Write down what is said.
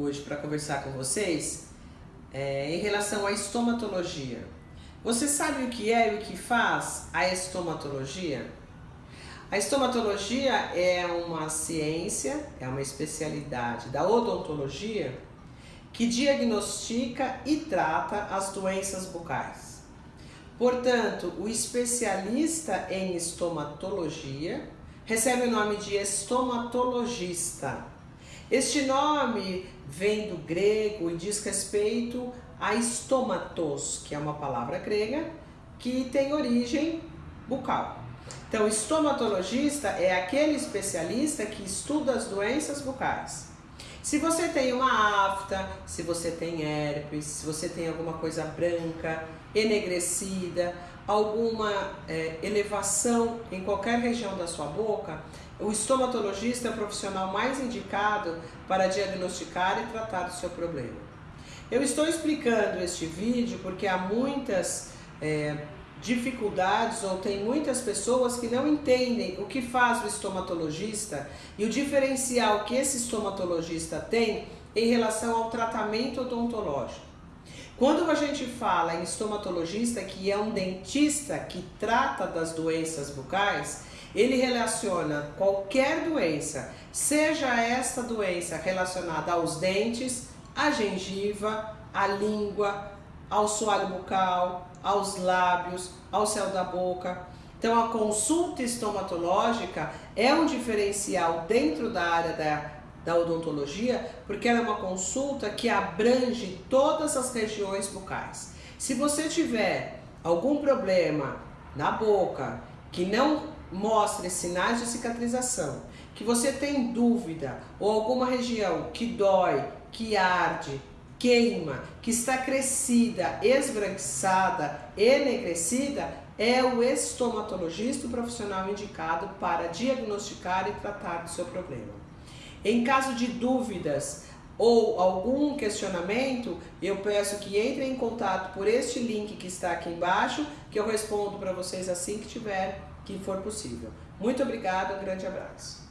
hoje para conversar com vocês é, em relação à estomatologia. Você sabe o que é e o que faz a estomatologia? A estomatologia é uma ciência, é uma especialidade da odontologia que diagnostica e trata as doenças bucais. Portanto, o especialista em estomatologia recebe o nome de estomatologista. Este nome vem do grego e diz respeito a estomatos, que é uma palavra grega que tem origem bucal. Então, estomatologista é aquele especialista que estuda as doenças bucais. Se você tem uma afta, se você tem herpes, se você tem alguma coisa branca, enegrecida, alguma é, elevação em qualquer região da sua boca, o estomatologista é o profissional mais indicado para diagnosticar e tratar do seu problema. Eu estou explicando este vídeo porque há muitas é, dificuldades ou tem muitas pessoas que não entendem o que faz o estomatologista e o diferencial que esse estomatologista tem em relação ao tratamento odontológico. Quando a gente fala em estomatologista, que é um dentista que trata das doenças bucais, ele relaciona qualquer doença, seja esta doença relacionada aos dentes, à gengiva, à língua, ao soalho bucal, aos lábios, ao céu da boca. Então a consulta estomatológica é um diferencial dentro da área da, da odontologia, porque ela é uma consulta que abrange todas as regiões bucais. Se você tiver algum problema na boca que não mostre sinais de cicatrização, que você tem dúvida ou alguma região que dói, que arde, queima, que está crescida, esbranquiçada, enegrecida, é o estomatologista o profissional indicado para diagnosticar e tratar do seu problema. Em caso de dúvidas ou algum questionamento, eu peço que entrem em contato por este link que está aqui embaixo, que eu respondo para vocês assim que tiver, que for possível. Muito obrigada, um grande abraço.